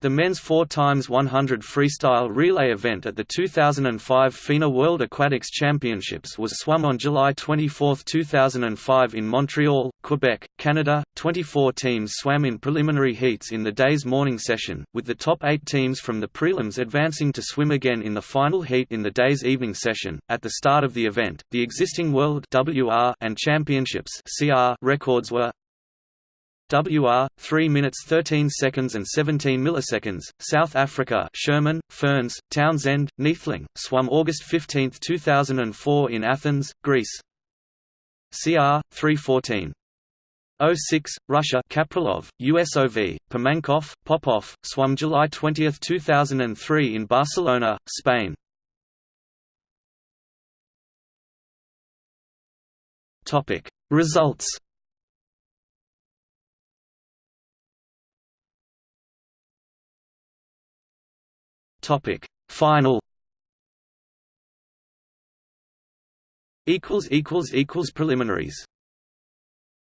The men's 4x100 freestyle relay event at the 2005 FINA World Aquatics Championships was swum on July 24, 2005 in Montreal, Quebec, Canada. 24 teams swam in preliminary heats in the day's morning session, with the top eight teams from the prelims advancing to swim again in the final heat in the day's evening session. At the start of the event, the existing World WR and Championships CR records were WR 3 minutes 13 seconds and 17 milliseconds South Africa Schoeman Ferns Townsend Neethling swum August 15 2004 in Athens Greece. CR 314 06 Russia Kapralov USOV Pimankov Popov swum July 20 2003 in Barcelona Spain. Results Topic Final. Equals equals equals preliminaries